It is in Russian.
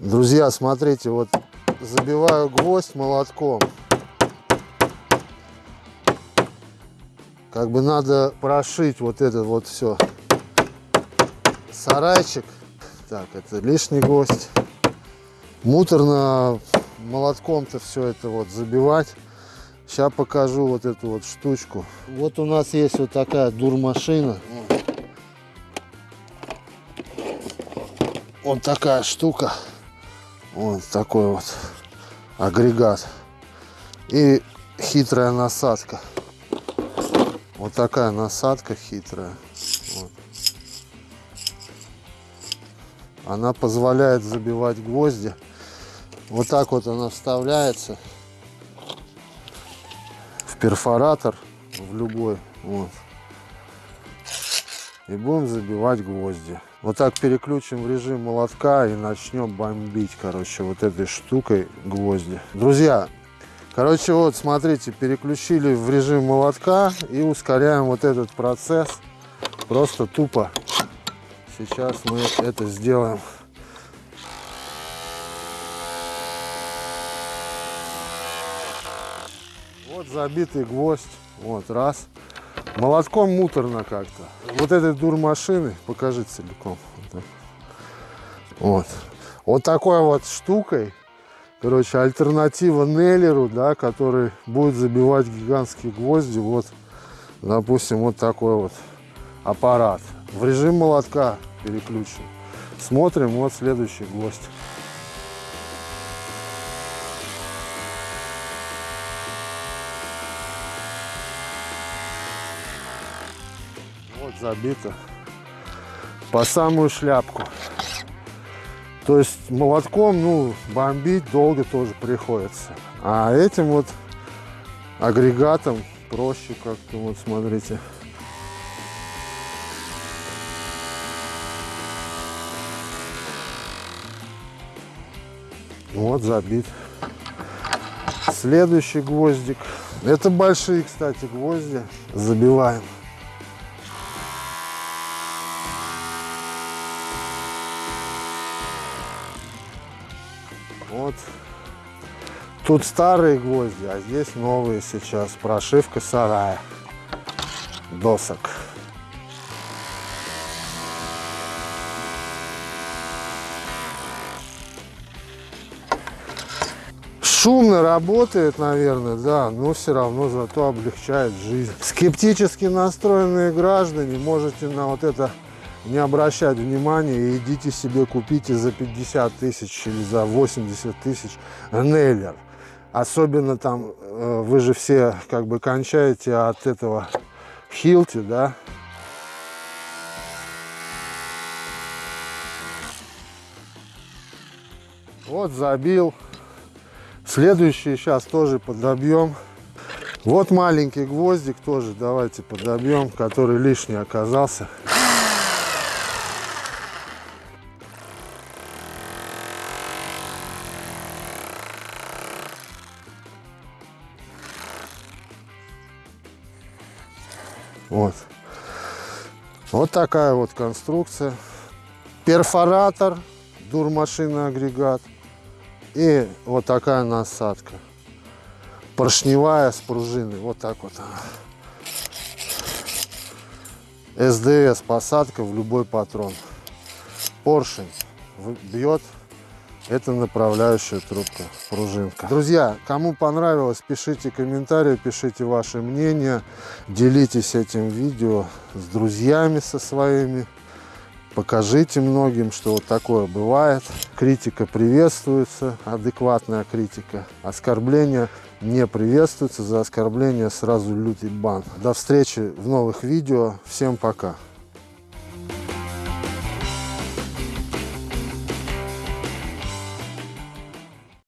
Друзья, смотрите, вот забиваю гвоздь молотком. Как бы надо прошить вот это вот все. Сарайчик. Так, это лишний гвоздь. Муторно молотком-то все это вот забивать. Сейчас покажу вот эту вот штучку. Вот у нас есть вот такая дурмашина. Вот такая штука. Вот такой вот агрегат. И хитрая насадка. Вот такая насадка хитрая. Вот. Она позволяет забивать гвозди. Вот так вот она вставляется в перфоратор, в любой. Вот. И будем забивать гвозди. Вот так переключим в режим молотка и начнем бомбить, короче, вот этой штукой гвозди. Друзья, короче, вот смотрите, переключили в режим молотка и ускоряем вот этот процесс. Просто тупо. Сейчас мы это сделаем. Вот забитый гвоздь. Вот, раз. Молотком муторно как-то. Вот этой дур машины, покажи целиком. Вот. Вот такой вот штукой, короче, альтернатива Неллеру, да, который будет забивать гигантские гвозди. Вот, допустим, вот такой вот аппарат. В режим молотка переключим. Смотрим, вот следующий гвоздь. Вот забито по самую шляпку. То есть молотком, ну, бомбить долго тоже приходится. А этим вот агрегатом проще как-то, вот смотрите. Вот забит. Следующий гвоздик. Это большие, кстати, гвозди. Забиваем. Вот. Тут старые гвозди, а здесь новые сейчас. Прошивка сарая. Досок. Шумно работает, наверное, да, но все равно зато облегчает жизнь. Скептически настроенные граждане можете на вот это не обращать внимания и идите себе купите за 50 тысяч или за 80 тысяч Нейлер. Особенно там, э, вы же все как бы кончаете от этого Хилти, да. Вот забил. Следующий сейчас тоже подобьем. Вот маленький гвоздик тоже давайте подобьем, который лишний оказался. Вот. Вот такая вот конструкция. Перфоратор, дурмашинный агрегат. И вот такая насадка. Поршневая с пружиной. Вот так вот. СДС посадка в любой патрон. Поршень бьет это направляющая трубка, пружинка. Друзья, кому понравилось, пишите комментарии, пишите ваше мнение, делитесь этим видео с друзьями со своими. Покажите многим, что вот такое бывает. Критика приветствуется, адекватная критика. Оскорбления не приветствуются. За оскорбление сразу лютый бан. До встречи в новых видео. Всем пока.